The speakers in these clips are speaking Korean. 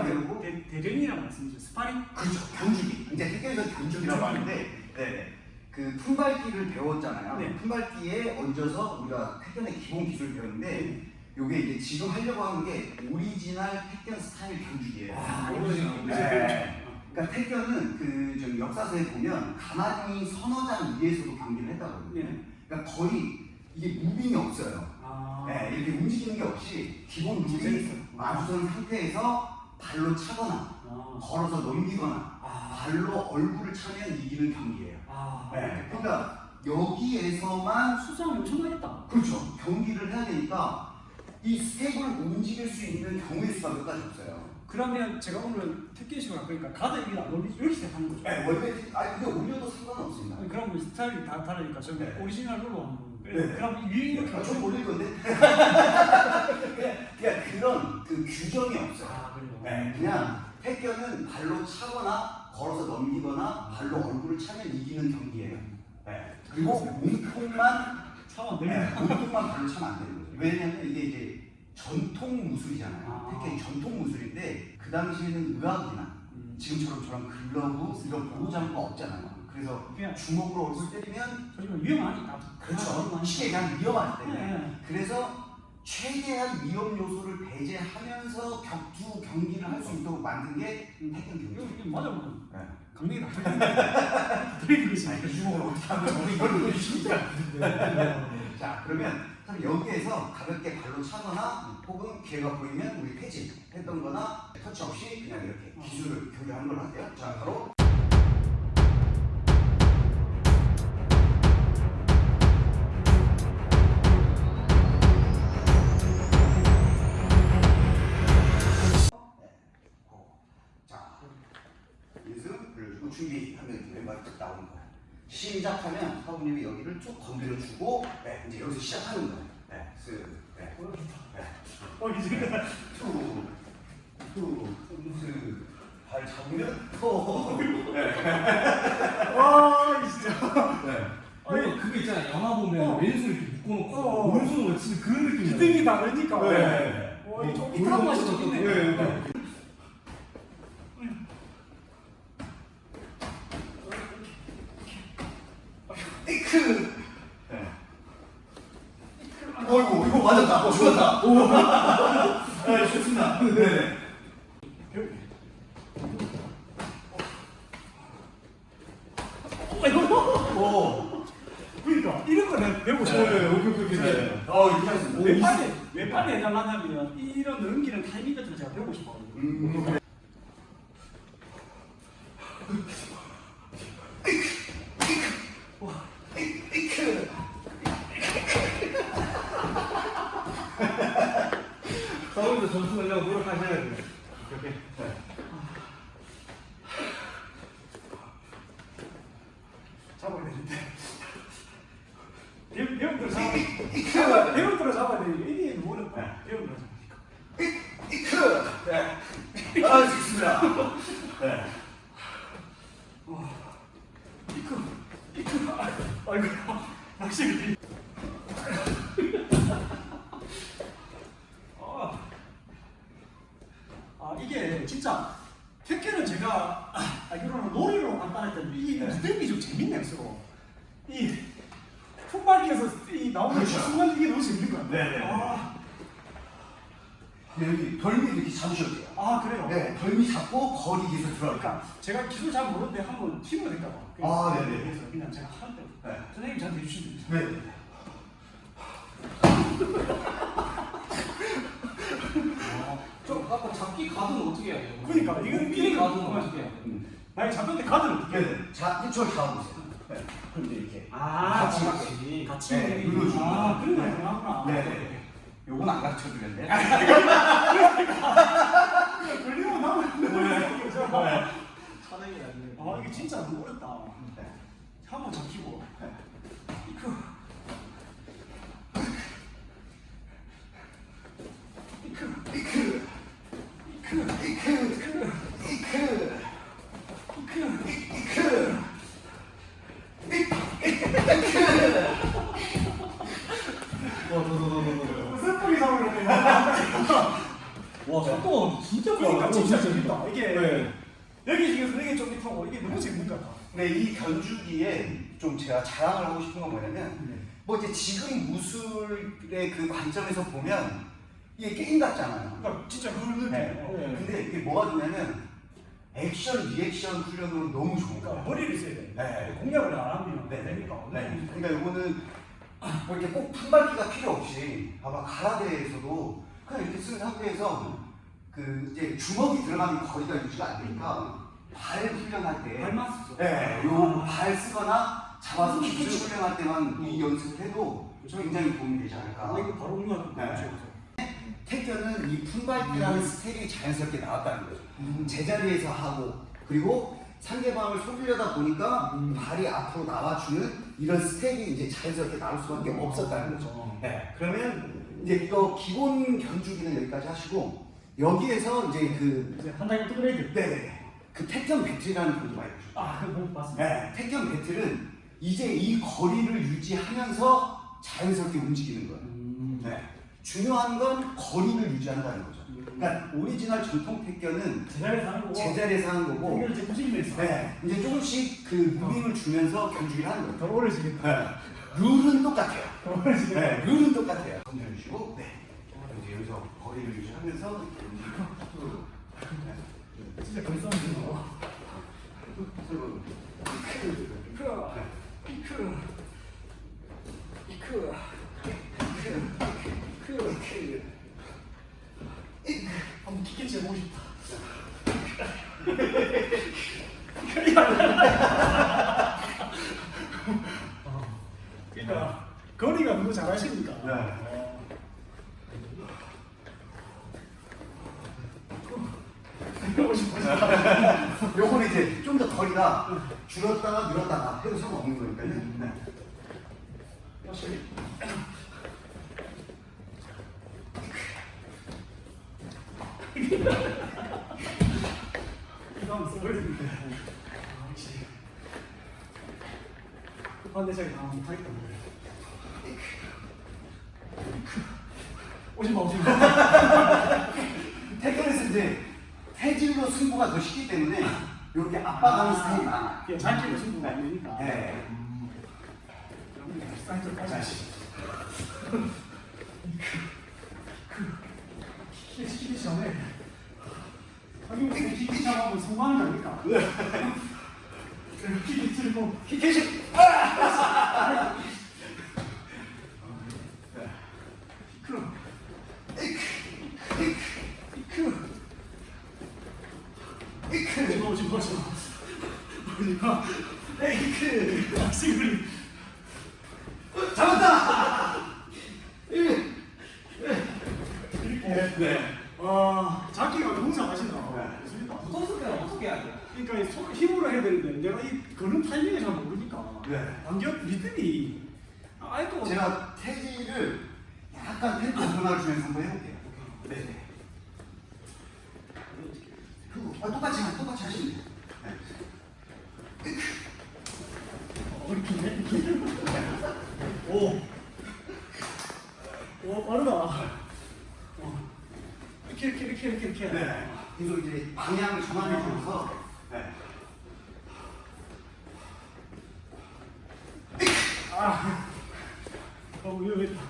안 되고 대, 대전이라고 말씀이죠. 스파링? 그렇죠. 견주기. 이제 택견에서 견주기라고 하는데 네. 그 품밟기를 배웠잖아요. 네. 품밟기에 얹어서 우리가 택견의 기본 기술을 배웠는데 네. 요게 이제 지금 하려고 하는 게 오리지널 택견 스타일 견주기예요. 아, 오리지널. 네. 그러니까 택견은 그 좀 역사서에 보면 가마니 서너 장 위에서도 경기를 했다거든요. 네. 그러니까 거의 이게 moving이 없어요. 아. 네, 이렇게 움직이는 게 없이 기본 룰이 마주선 상태에서 발로 차거나 아. 걸어서 넘기거나 아. 발로 얼굴을 차면 이기는 경기예요. 아. 네, 그러니까 여기에서만 수상 엄청나겠다. 그렇죠 경기를 해야 되니까 이 스텝을 움직일 수 있는 경우의 수가 몇 가지 없어요. 그러면 제가 오늘 특기식으로 할 거니까 가드 여기 안 올리지 이렇게 시작하는 거죠. 네, 원래 아니 근데 올려도 상관없습니다. 그럼 뭐 스타일이 다 다르니까 저는 네. 오리지널로 하는 거. 네. 그럼 위에 이렇게 아, 좀 올릴 건데. 그냥, 그런 그 규정이 없어요. 아. 네, 그냥 태권은 발로 차거나 걸어서 넘기거나 발로 얼굴을 차면 이기는 경기예요. 네. 그리고 몸통만 차원 네. 몸통만 발로 차면 안 되는 거죠. 왜냐면 이게 이제 전통 무술이잖아요. 아. 태권이 전통 무술인데 그 당시에는 의학이나 음. 지금처럼 저런 글러브 이런 보호장구가 없잖아요. 그래서 그냥 주먹으로 얼굴 때리면 위험하니까. 그렇죠. 시계 그냥 위험하기 때문에. 네. 그래서 최대한 위험 요소를 배제하면서 격투 경기를 할 수 있도록 만든 게 음. 태권 이거 경기. 맞아보면 네. 강력이 다 들리는 것이 이 주먹을 어떻게 하면 저는 이걸 보여주십니까? 자 그러면 그럼 여기에서 가볍게 발로 차거나 혹은 기회가 보이면 우리 패지 했던 거나 터치 없이 그냥 이렇게 기술을 교류하는 걸 할게요. 자 바로 나오는 거예요. 시작하면 사부님이 여기를 쭉 건드려주고, 네, 이제 여기서 시작하는 거예요. 네, 쓱, 네, 네, 어 이제 툭, 툭, 쓱, 발 잡으면 톡. 네, 와 진짜. 네. 뭔가 그거 있잖아 영화 보면 어. 왼손 이렇게 묶어놓고 어. 오른손으로 치는 그런 느낌이야 기등이 다르니까. 네. 어, 네. 이 이탈한 맛이 좀 있네. 네, 네. 이 크. 네. 어이구, 이거 맞았다. 어, 죽었다. 오. 네, 좋습니다. 네. Yeah. 순간 이게 너무 재밌는 것 같아요. 네네. 아, 네, 여기 덜미 이렇게 잡으셔도 돼요. 아 그래요? 네, 덜미 잡고 거리 기술 들어갈까? 그러니까 제가 기술 잘 모르는데 한번 팀으로 될까 봐. 아, 네네. 그래서 그냥 제가 하는데 네. 선생님 저한테 해주시면 됩니다. 네. 네. 좀 아까 잡기 가드는 어떻게 해야 돼요? 그러니까 이건 끼리 이건 가드는. 어떻게 해야 돼요? 음. 만약 잡혔는데 가드는 어떻게 해야 돼? 네. 자, 저를 잡아보세요. 네. 그럼 이제 이렇게. 아, 같이 같이. 같이 네, 네, 눌러주는 아, 거. 그런 거 가능하구나. 네, 네. 요건 안 가르쳐 드렸는데. 걸리면 나면 네. 사랑이 아니에요 아 이게 진짜 너무 어렵다. 네. 한번 잡히고. 이크. 이크. 이크. 이크. 이크. 이크. 더더더더더 무슨 뿌리 사오려고 와 속도가 진짜 그러니까. 진짜 오, 재밌다. 이게 네. 여기 중에서 이게 좀 밑하고 이게 너무 재밌는 것 같아. 근데 이 견주기에 좀 제가 자랑을 하고 싶은 건 뭐냐면 네. 뭐 이제 지금 무술의 그 관점에서 보면 이게 게임 같잖아요. 그러니까 진짜 그걸 느껴. 네. 요 네. 근데 이게 뭐가 좋냐면 액션, 리액션 훈련으로 너무 좋은 그러니까 거예요. 머리를 써야 돼. 네. 공략을 안 하면 네. 안 되니까. 네. 그러니까 이거는 뭐 이렇게 꼭 품밟기가 필요 없이 봐봐 가라데에서도 그냥 이렇게 선 상태에서 그 이제 주먹이 들어가는 거리가 유지가 안 되니까 발 훈련할 때 발만 쓰죠. 네, 요발 쓰거나 잡아서 kick catch 훈련할 때만 이 연습을 해도 굉장히 도움이 되지 않을까. 아, 이거 바로 응용하는 네. 태견은 이 품밟기라는 스텝이 자연스럽게 나왔다는 거죠. 제자리에서 하고 그리고 상대방을 속이려다 보니까 발이 앞으로 나와주는 이런 스텝이 이제 자연스럽게 나올 수밖에 없었다는 거죠. 네, 그러면 이제 이거 기본 견주기는 여기까지 하시고 여기에서 이제 그 이제 한 단계 업그레이드. 네네 그 태견 배틀이라는 분도 많이 보셨죠. 아, 그거 봤습니다. 네, 태견 배틀은 이제 이 거리를 유지하면서 자연스럽게 움직이는 거예요. 음. 네. 중요한 건 거리를 유지한다는 거죠. 그러니까 오리지널 전통 태견은 제자리에서 하는 거고. 제자리에서 하는 거고, 이제 부식면서. 네, 이제 조금씩 그 moving을 주면서 견주기를 하는 더 거죠. 어려워지겠다. 네. 룰은 똑같아요. 더 어려워지겠다. 네, 룰은 똑같아요. 건드려주시고, 네. 여기서 거리를 유지하면서 이렇게 움직이고, 네. 진짜. 서로 이크. 이크. 이크. 해도 상관없는 거니까요. 네. 한번 써버려야 되는데. 아, 역시. 다 못하겠다. 오지마, 오지마. 태권에서 이제 태질로 승부가 더 쉽기 때문에 이렇게 압박하는 스타일이 많아요. 그냥 자기로 승부가 안 되니까. 네. 사이즈. 키키 시키기 전에 한국 키키 잡아보면 성공하는 거니까. 키키 들고 키키시! 그 이크! 오지마 오지마 오지마 오지마 에이크 박싱을 잡았다! 이렇게 네. 와 자기가 너무 잘하신다 네. 좋습니다. 어떻게 어떻게 해야 돼? 그러니까 이 손 힘으로 해야 되는데 내가 이 거는 타이밍을 잘 모르니까 네. 반격 리듬이 아이고 제가 태질을 약간 템포 변화를 주면서 한번 해볼게요. 네. 그리고 아, 똑같이 하- 똑같이 하시면 돼요. 네. 어렵긴데 오. 오 빠르다 어. 이렇게 이렇게 이렇게 이렇게 이렇게 네. 계속 이제 방향을 전환해 주면서 네. 아 너무 위험했다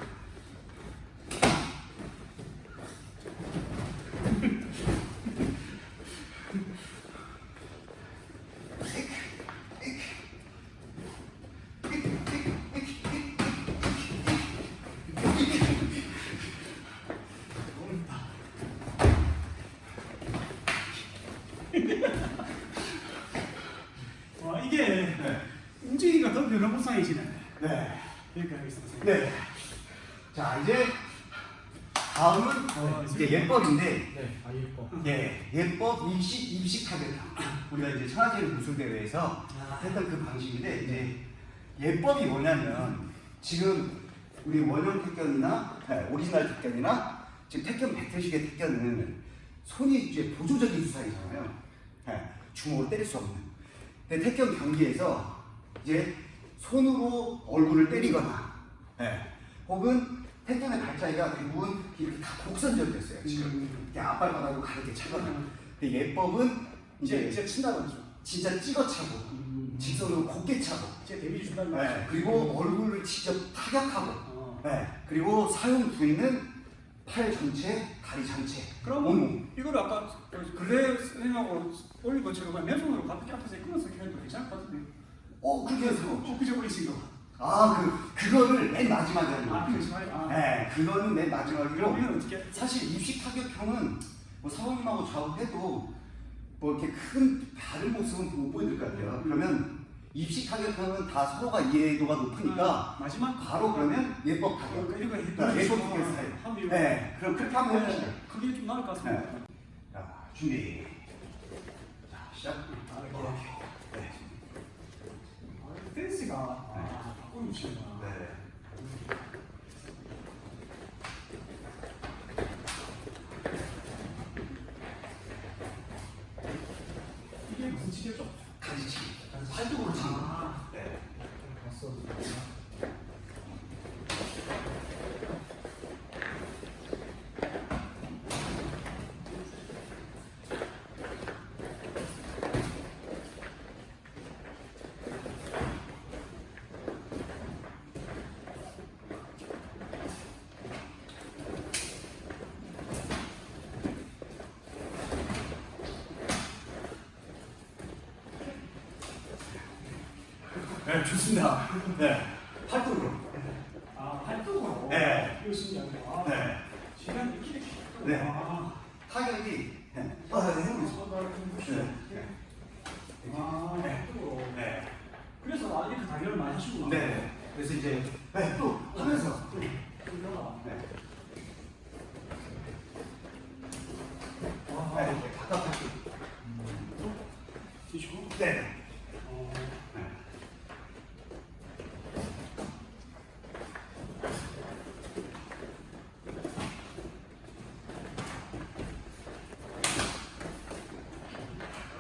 와 이게 네. 움직이기가 더 변화무쌍해지네 네. 여기까지 하겠습니다 네. 자 이제 다음은 어, 예법인데 네, 아 예법. 예, 예법 입식 입식 타격탕 우리가 이제 천하제일 무술 대회에서 했던 그 방식인데 이제 예법이 뭐냐면 지금 우리 원형 태견이나 네, 오리지널 태견이나 지금 태견 배틀식의 태견은 손이 이제 보조적인 수사이잖아요. 네, 주먹으로 때릴 수 없는. 근데 태견 경기에서 이제 손으로 얼굴을 때리거나 네, 혹은 패턴의 발자기가 대부분 이렇게 다 곡선적이었어요. 지금 음. 이렇게 앞발바닥으로 가르게 차거나. 음. 근데 예법은 이제 이제 이제 친다는 거죠. 진짜 찍어 차고 음. 직선으로 곱게 차고 제 데뷔 준다는 네, 거죠. 그리고 얼굴을 직접 타격하고 어. 네, 그리고 사용 부위는 팔 전체, 다리 전체 온몸. 이거를 아까 그 선생님하고 올린 것처럼 그냥 맨손으로 가볍게 앞에서 끊어서 해도 괜찮을 것 같은데. 어, 그렇게 해서 어, 그저 올리신 거. 아, 그, 그거를 맨 마지막에 하는 아, 거예요. 그렇지 말이야. 아. 네, 그거는 맨 마지막이고? 사실 입식 타격형은 뭐 사모님하고 좌우해도 뭐 이렇게 큰 다른 모습은 못 보여줄 것 같아요. 그러면 입식 타격형은 다 서로가 이해도가 높으니까 아, 마지막 바로 그러면 예법 어, 타격. 이거 네, 해도 예법 타격 스타일. 네, 그럼 그렇게 한번 해보시죠. 그게 좀 나을 것 같습니다. 네. 자, 준비. 자, 시작. 아. 오케이. 네. 아, 댄스가 치구나. 네. 이게? 가지치기. 팔뚝으로 치는 거. 아. 네. 봤어. 네, 좋습니다. 네. 팔뚝으로. 아, 활동으로. 네. 이거 신기하네. 아, 네. 시간 이렇게 이렇게. 네. 아. 타격이. 네. 아, 네. 네. 아, 네. 활동으로. 네. 그래서 아, 이렇게 단련을 많이 하시구나. 네. 그래서 이제 네, 또 하면서. 네. 네. 아, 네, 이렇게 바깥 팔뚝. 뒤시고. 네. 어. 네.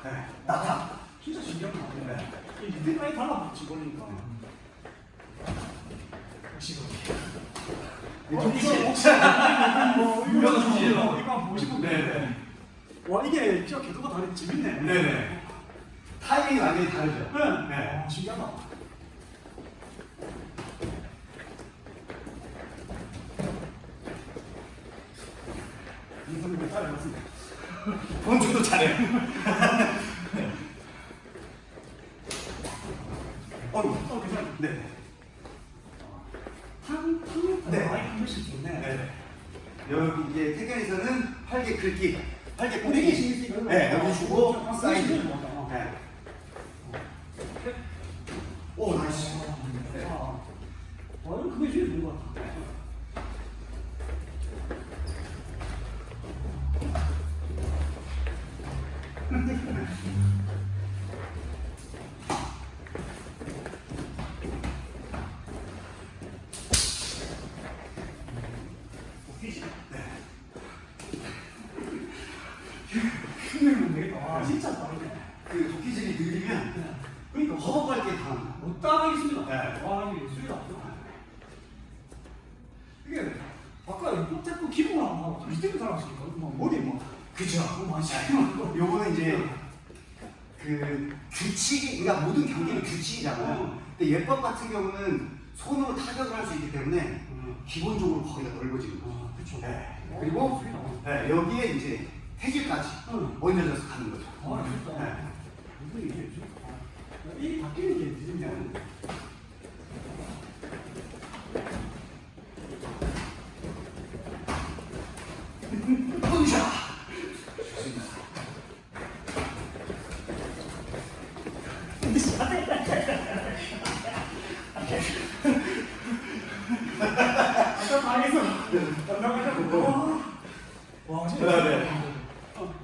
네. 나타. 진짜 신기한 거 네. 같네. 이게 많이 달라붙지 버리니까. 혹시- 혹시 뭐 이거 이거 네네. 와 이게 진짜 궤도가 다르게 재밌네. 네네. 타이밍이 완전히 다르죠? 네. 네. 아, 신기하다. 이분들 따라갔습니다. 본주도 잘해요. 어휴. 어, 괜찮아. 네. 탕, 탕, 네. 많이 힘들수 있네. 네. 여기 이제 태견에서는 팔개 긁기, 팔개 뿌리기 뿌리기. 신기하다. 네, 여기 주고 아, 사이드. 신기하다. 네. 오, nice. 네. 아, 와, 이거 그게 제일 좋은 것 같아. 네. 힘들면 되겠다. 와, 진짜 빠르네. 그 도끼질이 느리면 그러니까 허벅할 게 다. 못 따라가겠습니다. 네. 와, 이게 수위가 안 좋아. 이게 자꾸 기분을 안 하고 다시 때문에 살았으니까 막 머리에 막 그죠. 차이나고 요거는 이제 그 규칙이, 그러니까 모든 경기는 규칙이잖아요. 근데 예법 같은 경우는 손으로 타격을 할 수 있기 때문에 기본적으로 거기가 넓어지는 거죠. 아, 그쵸. 네. 그리고 네, 여기에 이제 태질까지 응. 얹어져서 가는 거죠. 아, 진짜. 네. 이게 아, 이 바뀌는 게 늦으면 으쌰! 좋습니다. 아까 방에서 나가자고. 와, 와, 진짜. 네, 네. 어.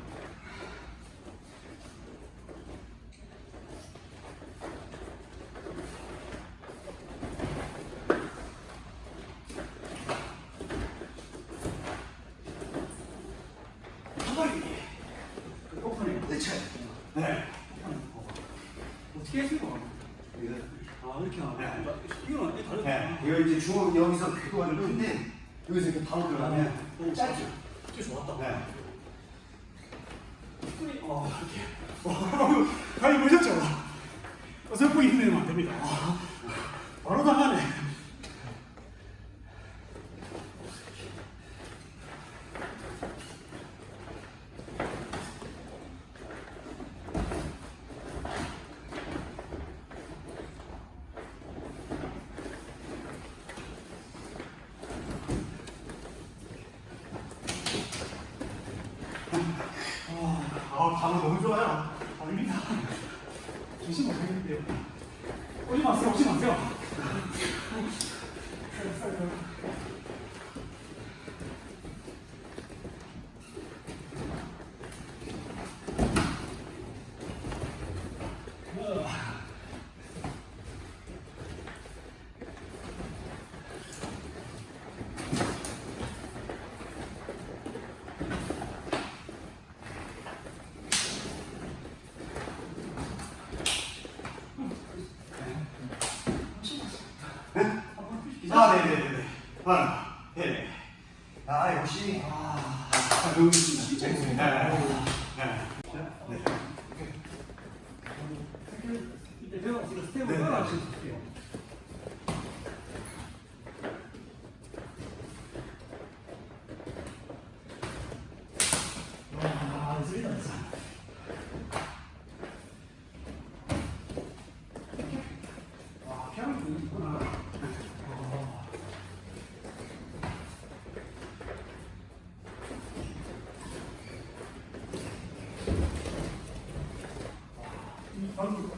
한번이 오픈해. 으쌰! 네. 어떻게 했을까? 이거, 아, 이렇게 하고. 네. 이거는 이 다르다. 네. 이거 이제 주 여기서 궤도가 좀 큰데 여기서 이렇게 바로 들어가면 짧죠. 꽤 좋았다. 네. 스크린, 어, 이렇게. 어, 가위 보셨죠? 어설프게 힘내면 안 됩니다. 아, 바로 당하네. 아, 방어 너무 좋아요. 아닙니다. 조심 못하겠는데요. 오지 마세요, 오지 마세요. 아, 네네네네. 아, 네네. 아, 역시. 아, 너무 진짜 네. 있습니다. 네. 네. 이때 제가 지금 스텝을 네. 따라하실게요. 와, 소리가 났어. 와, 피아노 분위기 있구나. 어. 이 방금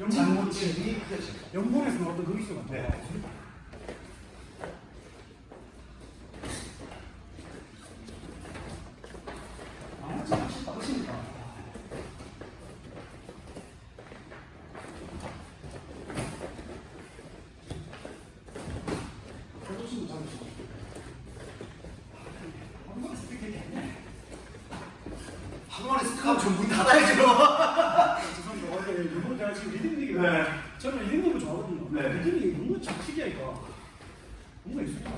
영문 장모집이 그렇죠. 영문에서 나왔던 그 같아. 네. 한 번에 스카우 전문 닫아야죠. 죄송합니다. 원래 이번 제가 지금 리듬이 네. 저는 리듬을 좋아하거든요. 네. 리듬이 뭔가 참 특이하니까 뭔가 있습니다.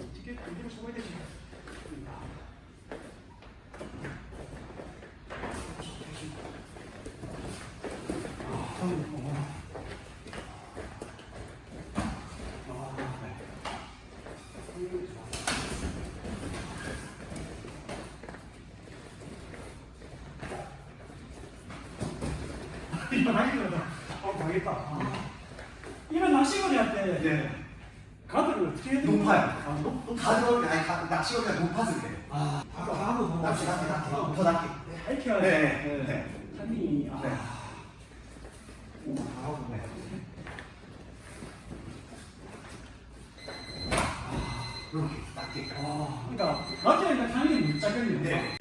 어떻게 리듬을 잡아야 되지? 아, 방금, 어. 아, 네. 방금 좋아. 이거 당기거든. 어, 당했다. 아. 이런 낚시거리 할때 네. 가드를 어떻게 해야 되나? 높아요. 아, 높, 높. 가드가 아니 가- 낚시거리가 높아서 그래요. 아, 가드 더 낚시 낚시 낚시 더 낚시. 이렇게 해야 네, 돼. 네, 네. 타이밍이 아. 네. 오, 잘하고 네. 이렇게 낚시. 아, 그러니까 가드니까 타이밍이 못 잡겠네요. 네.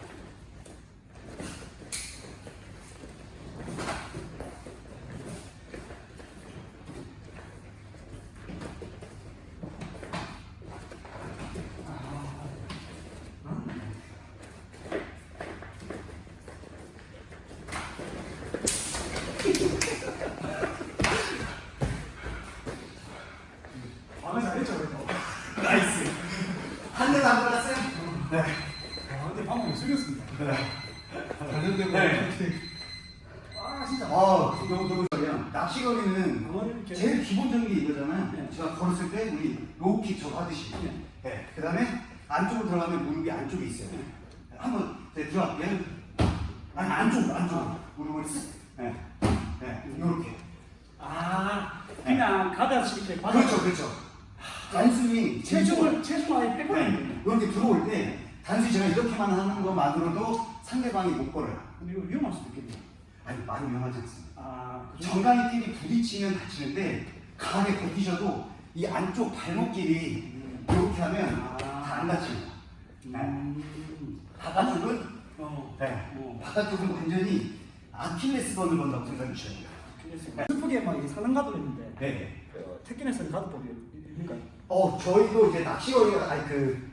아, 잘했죠, 그래도. nice. 한 대도 안 맞았어요? 네. 아, 근데 방금 숙였습니다. 관련된 거 네. 어떻게 아, 진짜. 아, 너무 너무 좋아요. 낚시걸이는 방어를 이렇게. 제일 기본적인 게 이거잖아요. 네. 제가 걸었을 때 우리 low kick 저거 하듯이. 네. 네. 그 다음에 안쪽으로 들어가면 무릎이 안쪽에 있어요. 네. 한번 네, 들어갈게요. 아니 안쪽 안쪽 아. 무릎을 쓱. 네. 네. 요렇게. 아, 그냥 가다시 이렇게 받아. 그렇죠, 그렇죠. 단순히 체중을, 체중 아예 빼버리는. 이렇게 들어올 때 단순히 제가 이렇게만 하는 것만으로도 상대방이 못 걸어요. 근데 이거 위험할 수도 있겠네요. 아니 많이 위험하지 않습니다. 아? 정강이 끼리 부딪히면 다치는데 강하게 버티셔도 이 안쪽 발목끼리 음. 이렇게 하면 아. 다안 다칩니다. 네. 음. 바깥쪽은 어. 네. 어. 바깥쪽은 완전히 아킬레스건을 건다고 생각해 주셔야 돼요. 그래서 슬프게 막 가드를 했는데 네. 그 테크닉에서는 가드법이 그러니까 어 저희도 이제 낚시거리가 아니 그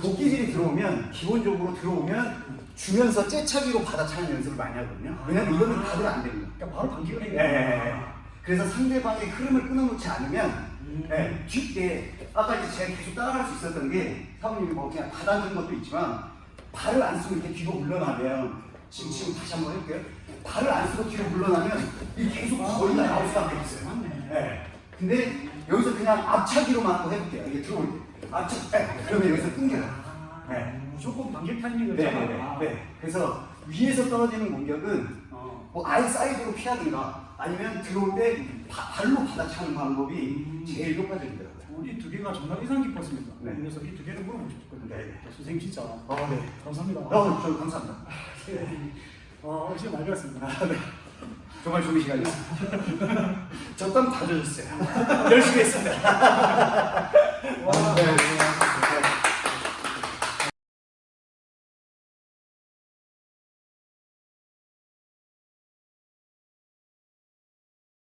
도끼질이 들어오면 기본적으로 들어오면 주면서 째차기로 받아차는 연습을 많이 하거든요. 왜냐면 이거는 가드가 안 됩니다. 그러니까 바로 해야 예, 예, 예. 그래서 상대방의 흐름을 끊어놓지 않으면 음. 네, 뒷게 아까 이제 제가 계속 따라갈 수 있었던 게 사모님이 뭐 그냥 받아준 것도 있지만 발을 안 쓰고 이렇게 뒤로 물러나면 지금 지금 다시 한번 해볼게요. 발을 안 쓰고 뒤로 물러나면 이 계속 거의 다 나올 수밖에 없어요. 네. 근데 여기서 그냥 앞차기로만 또 해볼게요. 이게 들어올 때 앞차 네. 그러면 여기서 끊겨요. 네. 무조건 반격 타이밍을 네. 네, 네, 네. 그래서 위에서 떨어지는 공격은 어. 뭐 아예 사이드로 피하든가 아니면 들어올 때 바- 발로 받아차는 방법이 제일 효과적이더라고요. 이두 개가 정말 인상 깊었습니다. 네. 그래서 이 두 개를 물어보고 싶거든요. 네. 선생님 진짜 어, 네. 감사합니다. 어, 저 감사합니다. 어, 진짜 많이 배웠습니다. 정말 좋은 시간이었습니다. 저땀다 젖었어요. 열심히 했습니다.